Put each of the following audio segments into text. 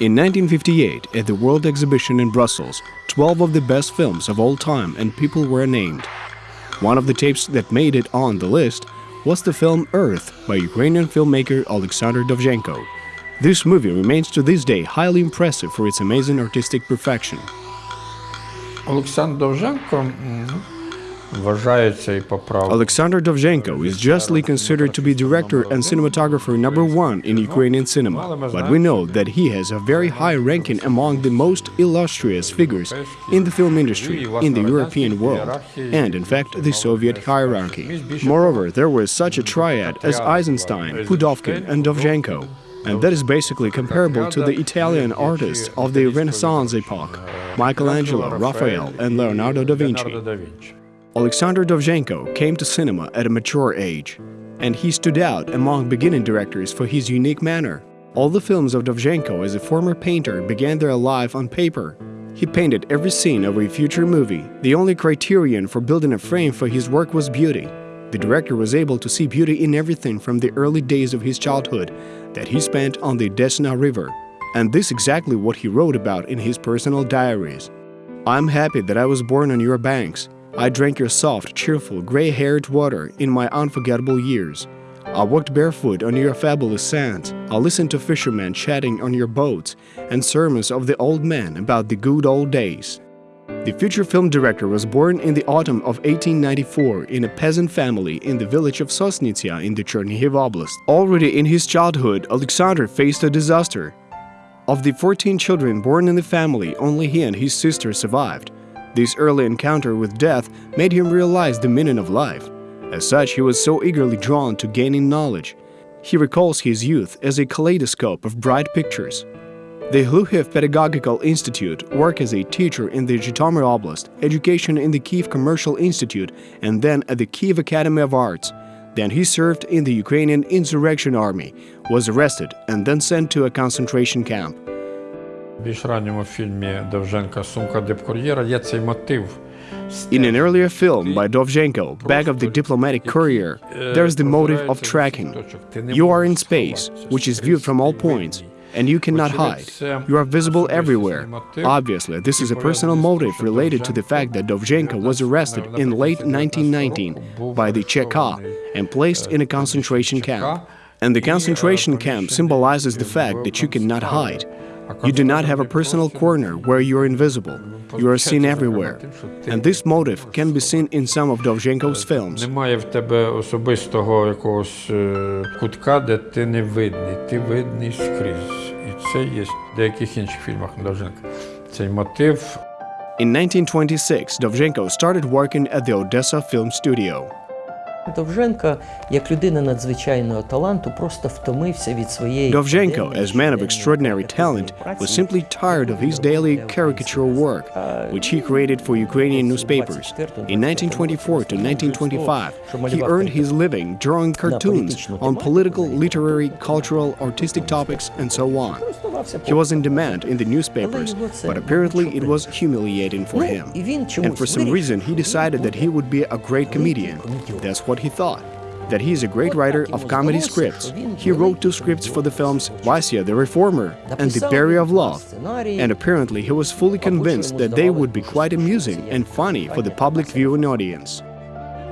In 1958, at the World Exhibition in Brussels, 12 of the best films of all time and people were named. One of the tapes that made it on the list was the film Earth by Ukrainian filmmaker Alexander Dovzhenko. This movie remains to this day highly impressive for its amazing artistic perfection. Alexander Dovzhenko mm, Alexander Dovzhenko is justly considered to be director and cinematographer number one in Ukrainian cinema, but we know that he has a very high ranking among the most illustrious figures in the film industry, in the European world, and in fact the Soviet hierarchy. Moreover, there was such a triad as Eisenstein, Pudovkin, and Dovzhenko, and that is basically comparable to the Italian artists of the Renaissance epoch, Michelangelo, Raphael, and Leonardo da Vinci. Alexander Dovzhenko came to cinema at a mature age, and he stood out among beginning directors for his unique manner. All the films of Dovzhenko as a former painter began their life on paper. He painted every scene of a future movie. The only criterion for building a frame for his work was beauty. The director was able to see beauty in everything from the early days of his childhood that he spent on the Desna River. And this exactly what he wrote about in his personal diaries. I'm happy that I was born on your banks, I drank your soft, cheerful, gray-haired water in my unforgettable years. I walked barefoot on your fabulous sands. I listened to fishermen chatting on your boats and sermons of the old men about the good old days. The future film director was born in the autumn of 1894 in a peasant family in the village of Sosnitsia in the Chernihiv Oblast. Already in his childhood, Alexander faced a disaster. Of the 14 children born in the family, only he and his sister survived. This early encounter with death made him realize the meaning of life. As such, he was so eagerly drawn to gaining knowledge. He recalls his youth as a kaleidoscope of bright pictures. The Hlukhiv Pedagogical Institute work as a teacher in the Zhytomyr Oblast, education in the Kiev Commercial Institute, and then at the Kiev Academy of Arts. Then he served in the Ukrainian Insurrection Army, was arrested, and then sent to a concentration camp В більш ранньому фільмі Довженка Сумка дипкур'єра є цей мотив. In an earlier film by Dovzhenko, Bag of the Diplomatic Courier, there's the motive of tracking. You are in space, which is viewed from all points, and you cannot hide. You are visible everywhere. Obviously, this is a personal motive related to the fact that Dovzhenko was arrested in late 1919 by the Cheka and placed in a concentration camp. And the concentration camp symbolizes the fact that you cannot hide. You do not have a personal corner where you are invisible. You are seen everywhere. And this motive can be seen in some of Dovzhenko's films. Немає в тебе особистого якогось е, кутка, де ти не видний. Ти видний скрізь. І це є в деяких інших фільмах Довженка. Цей мотив In 1926, Dovzhenko started working at the Odessa Film Studio. Довженка, як людина надзвичайного таланту, просто втомився від своєї Dovzhenko, as man of extraordinary talent, was simply tired of his daily caricature work, which he created for Ukrainian newspapers. In 1924 to 1925, he earned his living drawing cartoons on political, literary, cultural, artistic topics, and so on. He was in demand in the newspapers, but apparently it was humiliating for him. And for some reason, he decided that he would be a great comedian. That's what he thought. That he is a great writer of comedy scripts. He wrote two scripts for the films Vasya the Reformer and The Barrier of Love. And apparently he was fully convinced that they would be quite amusing and funny for the public viewing audience.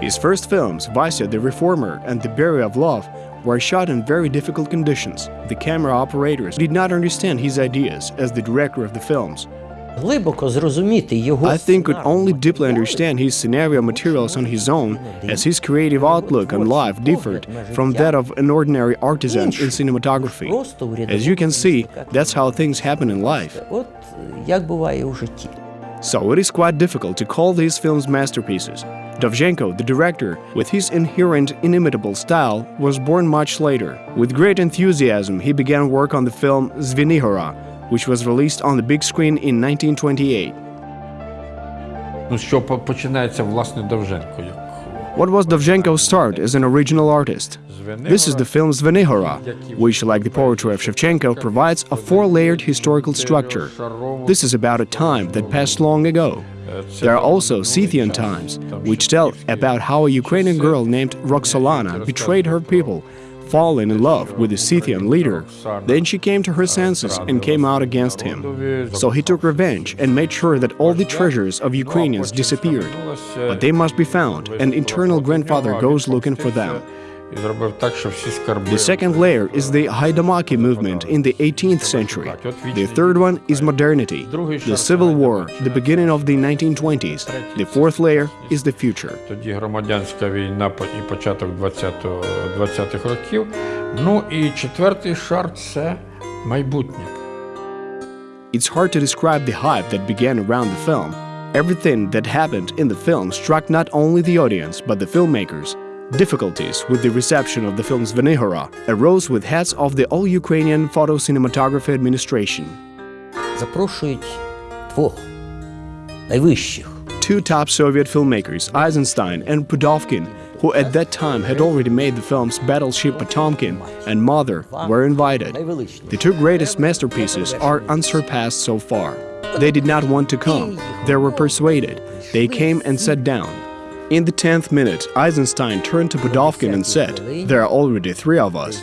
His first films, Vasya the Reformer and The Barrier of Love, were shot in very difficult conditions. The camera operators did not understand his ideas as the director of the films. I think could only deeply understand his scenario materials on his own, as his creative outlook on life differed from that of an ordinary artisan in cinematography. As you can see, that's how things happen in life. So it is quite difficult to call these films masterpieces. Dovzhenko, the director, with his inherent, inimitable style, was born much later. With great enthusiasm, he began work on the film Zvenihora which was released on the big screen in 1928. What was Dovzhenko's start as an original artist? This is the film Zvenihora, which, like the poetry of Shevchenko, provides a four-layered historical structure. This is about a time that passed long ago. There are also Scythian times, which tell about how a Ukrainian girl named Roxolana betrayed her people fallen in love with the Scythian leader. Then she came to her senses and came out against him. So he took revenge and made sure that all the treasures of Ukrainians disappeared. But they must be found, and Eternal Grandfather goes looking for them. The second layer is the Haidamaki movement in the 18th century. The third one is modernity, the civil war, the beginning of the 1920s. The fourth layer is the future. It's hard to describe the hype that began around the film. Everything that happened in the film struck not only the audience, but the filmmakers, Difficulties with the reception of the film Zvenihora arose with heads of the All-Ukrainian Photo Cinematography Administration. Two top Soviet filmmakers, Eisenstein and Pudovkin, who at that time had already made the films Battleship Potemkin and Mother, were invited. The two greatest masterpieces are unsurpassed so far. They did not want to come. They were persuaded. They came and sat down. In the 10th minute, Eisenstein turned to Pudovkin and said, There are already three of us.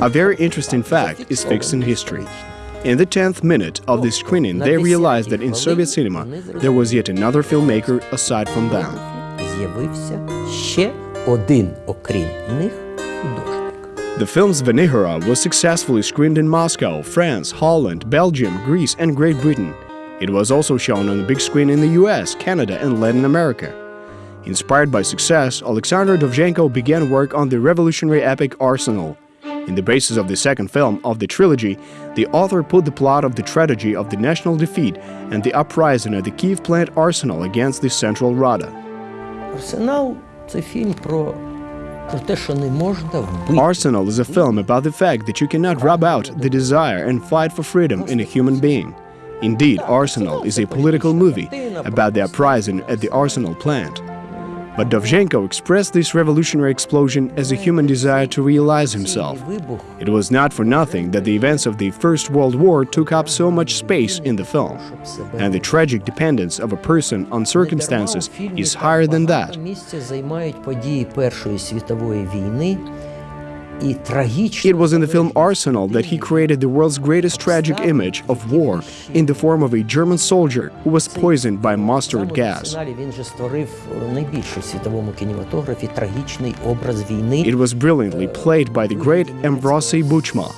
A very interesting fact is fixed in history. In the 10th minute of the screening, they realized that in Soviet cinema there was yet another filmmaker aside from them. The film Zvenihora was successfully screened in Moscow, France, Holland, Belgium, Greece and Great Britain. It was also shown on the big screen in the US, Canada and Latin America. Inspired by success, Alexander Dovzhenko began work on the revolutionary epic Arsenal. In the basis of the second film of the trilogy, the author put the plot of the tragedy of the national defeat and the uprising at the Kiev plant Arsenal against the Central Rada. Arsenal – це фільм про Arsenal is a film about the fact that you cannot rub out the desire and fight for freedom in a human being. Indeed, Arsenal is a political movie about the uprising at the Arsenal plant. But Dovzhenko expressed this revolutionary explosion as a human desire to realize himself. It was not for nothing that the events of the First World War took up so much space in the film. And the tragic dependence of a person on circumstances is higher than that. It was in the film Arsenal that he created the world's greatest tragic image of war in the form of a German soldier who was poisoned by mustard gas. It was brilliantly played by the great Ambrosi Buchma.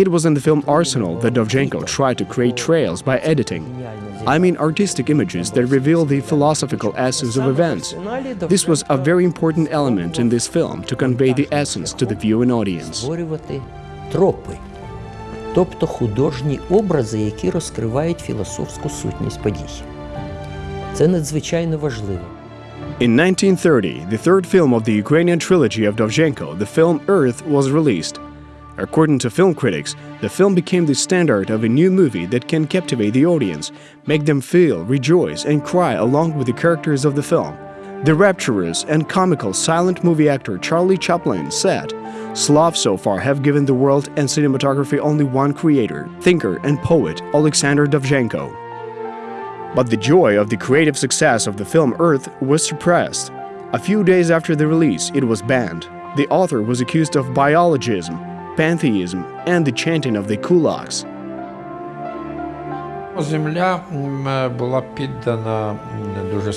It was in the film Arsenal that Dovzhenko tried to create trails by editing, I mean artistic images that reveal the philosophical essence of events. This was a very important element in this film to convey the essence to the viewing audience. створювати тропи, тобто художні образи, які розкривають філософську сутність подій. Це надзвичайно важливо. In 1930, the third film of the Ukrainian trilogy of Dovzhenko, the film Earth, was released. According to film critics, the film became the standard of a new movie that can captivate the audience, make them feel, rejoice, and cry along with the characters of the film. The rapturous and comical silent movie actor Charlie Chaplin said, Slavs so far have given the world and cinematography only one creator, thinker, and poet, Alexander Dovzhenko. But the joy of the creative success of the film Earth was suppressed. A few days after the release, it was banned. The author was accused of biologism, pantheism, and the chanting of the kulaks.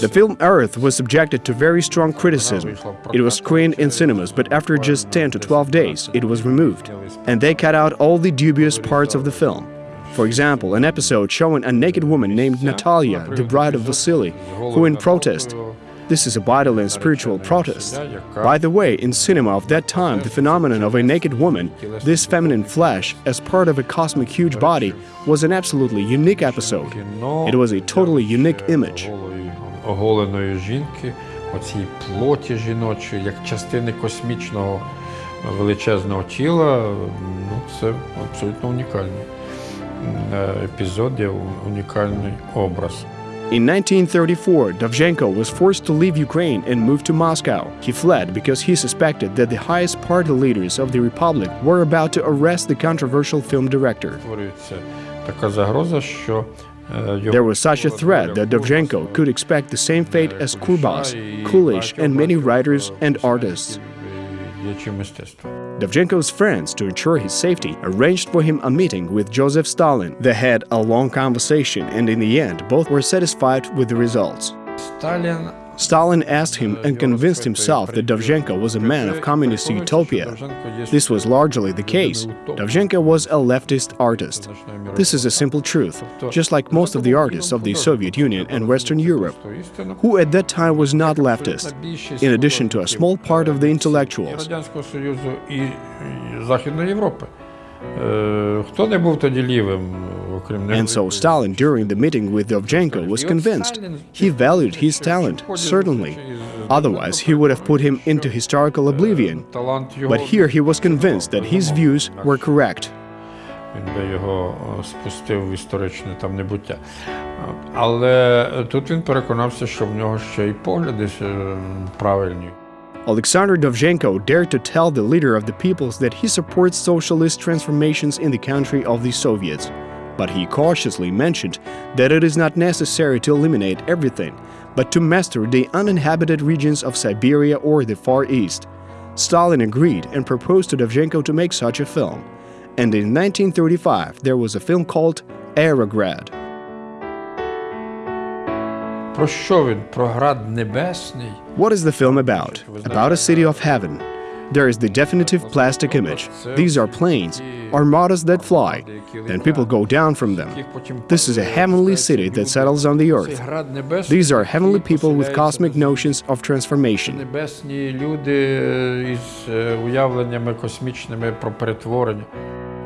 The film Earth was subjected to very strong criticism. It was screened in cinemas, but after just 10 to 12 days, it was removed. And they cut out all the dubious parts of the film. For example, an episode showing a naked woman named Natalia, the bride of Vasily, who in protest This is a vital and spiritual protest. By the way, in cinema of that time, the phenomenon of a naked woman, this feminine flesh, as part of a cosmic huge body, was an absolutely unique episode. It was a totally unique image. Голої, оголеної жінки, оцій плоті жіночої, як частини космічного величезного тіла, ну це абсолютно унікальний м, е, епізод, є унікальний образ. In 1934, Dovzhenko was forced to leave Ukraine and move to Moscow. He fled because he suspected that the highest party leaders of the republic were about to arrest the controversial film director. There was such a threat that Dovzhenko could expect the same fate as Kurbas, Kulish and many writers and artists. Dovzhenko's friends, to ensure his safety, arranged for him a meeting with Joseph Stalin. They had a long conversation and in the end both were satisfied with the results. Stalin Stalin asked him and convinced himself that Dovzhenko was a man of communist utopia. This was largely the case. Dovzhenko was a leftist artist. This is a simple truth, just like most of the artists of the Soviet Union and Western Europe, who at that time was not leftist, in addition to a small part of the intellectuals. Радянського Союзу і і Західної Європи. Е, Хто не був тоді лівим, окрім And so невеликої Stalin, during the meeting with Dovzhenko, was convinced. He valued his talent, certainly. Otherwise, he would have put him into historical oblivion. талант його, But here he was convinced that his views were correct. він би його е, спустив в історичне там небуття. От. Але тут він переконався, що в нього ще й погляди е, правильні. Alexander Dovzhenko dared to tell the leader of the peoples that he supports socialist transformations in the country of the Soviets. but he cautiously mentioned that it is not necessary to eliminate everything, but to master the uninhabited regions of Siberia or the Far East. Stalin agreed and proposed to Dovzhenko to make such a film. And in 1935 there was a film called Aerograd. What is the film about? About a city of heaven, there is the definitive plastic image. These are planes, armadas that fly, and people go down from them. This is a heavenly city that settles on the earth. These are heavenly people with cosmic notions of transformation.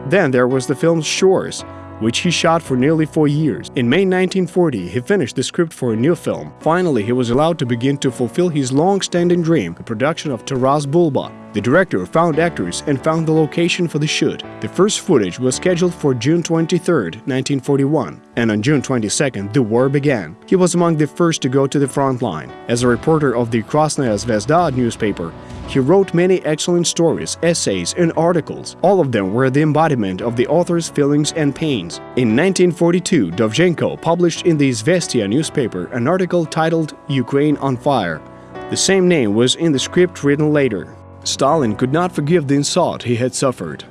Then there was the film Shores, which he shot for nearly four years. In May 1940, he finished the script for a new film. Finally, he was allowed to begin to fulfill his long-standing dream, the production of Taras Bulba, the director found actors and found the location for the shoot. The first footage was scheduled for June 23, 1941, and on June 22nd, the war began. He was among the first to go to the front line. As a reporter of the Krasnaya Zvezda newspaper, he wrote many excellent stories, essays, and articles. All of them were the embodiment of the author's feelings and pains. In 1942, Dovzhenko published in the Izvestia newspaper an article titled Ukraine on Fire. The same name was in the script written later. Stalin could not forgive the insult he had suffered.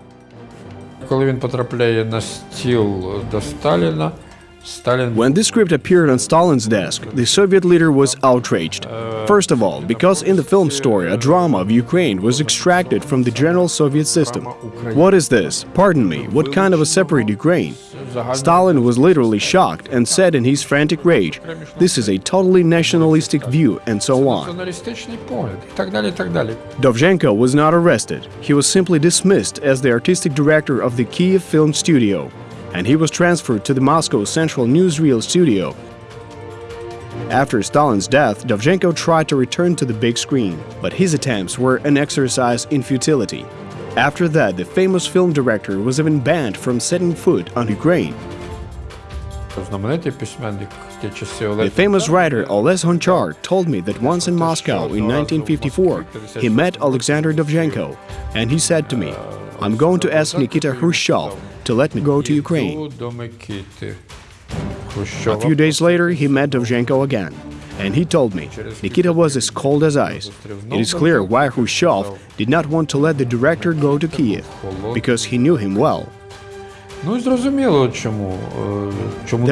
When this script appeared on Stalin's desk, the Soviet leader was outraged. First of all, because in the film story a drama of Ukraine was extracted from the general Soviet system. What is this? Pardon me, what kind of a separate Ukraine? Stalin was literally shocked and said in his frantic rage, this is a totally nationalistic view and so on. Dovzhenko was not arrested, he was simply dismissed as the artistic director of the Kiev Film Studio, and he was transferred to the Moscow Central Newsreel Studio. After Stalin's death, Dovzhenko tried to return to the big screen, but his attempts were an exercise in futility. After that, the famous film director was even banned from setting foot on Ukraine. The famous writer Oles Honchar told me that once in Moscow in 1954, he met Alexander Dovzhenko, and he said to me, I'm going to ask Nikita Khrushchev to let me go to Ukraine. A few days later, he met Dovzhenko again and he told me Nikita was as cold as ice. It is clear why Khrushchev did not want to let the director go to Kiev, because he knew him well. There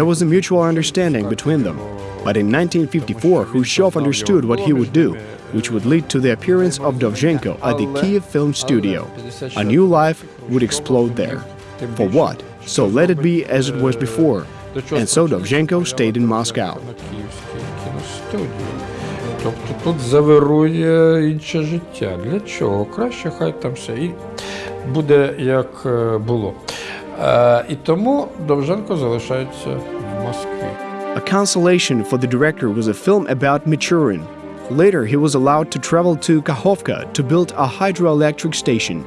was a mutual understanding between them, but in 1954 Khrushchev understood what he would do, which would lead to the appearance of Dovzhenko at the Kiev Film Studio. A new life would explode there. For what? So let it be as it was before. And so Dovzhenko stayed in Moscow. Тобто тут інше життя. Для чого? Краще, хай там все і буде як було. І тому Довженко залишається в Москві. A consolation for the director was a film about Michurin. Later, he was allowed to travel to Kakhovka to build a hydroelectric station.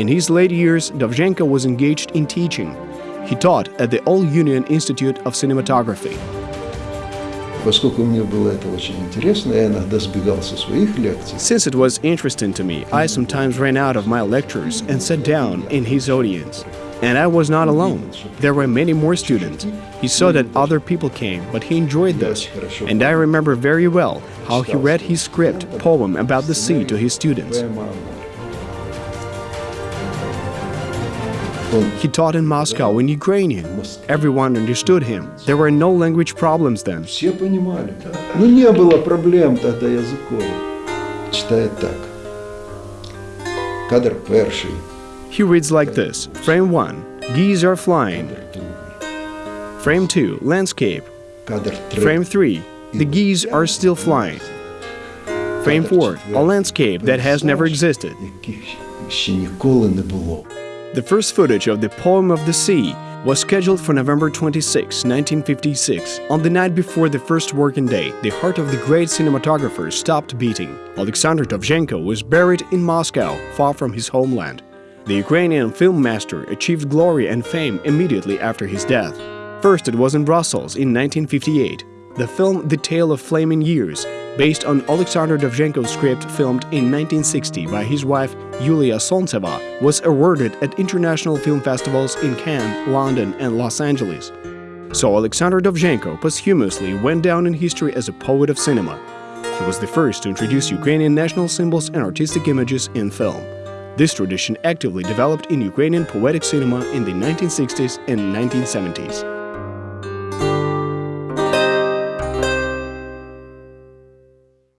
In his later years, Dovzhenko was engaged in teaching. He taught at the All Union Institute of Cinematography Поскольку мне было это очень интересно, я иногда сбегал со своих лекций. Since it was interesting to me, I sometimes ran out of my lectures and sat down in his audience. And I was not alone. There were many more students. He saw that other people came, but he enjoyed this. And I remember very well how he read his script poem about the sea to his students. He taught in Moscow in Ukrainian. Everyone understood him. There were no language problems then. все понимали. Ну, не было проблем тогда языковых. Читает так. Кадр перший. He reads like this Frame 1 Geese are flying. Кадр другий. Frame 2 Landscape. Кадр третій. Frame 3 The geese are still flying. Frame 4 A landscape that has never existed. The first footage of the Poem of the Sea was scheduled for November 26, 1956. On the night before the first working day, the heart of the great cinematographer stopped beating. Alexander Dovzhenko was buried in Moscow, far from his homeland. The Ukrainian film master achieved glory and fame immediately after his death. First it was in Brussels in 1958, the film The Tale of Flaming Years, based on Alexander Dovzhenko's script filmed in 1960 by his wife Yulia Solntseva, was awarded at international film festivals in Cannes, London, and Los Angeles. So Alexander Dovzhenko posthumously went down in history as a poet of cinema. He was the first to introduce Ukrainian national symbols and artistic images in film. This tradition actively developed in Ukrainian poetic cinema in the 1960s and 1970s.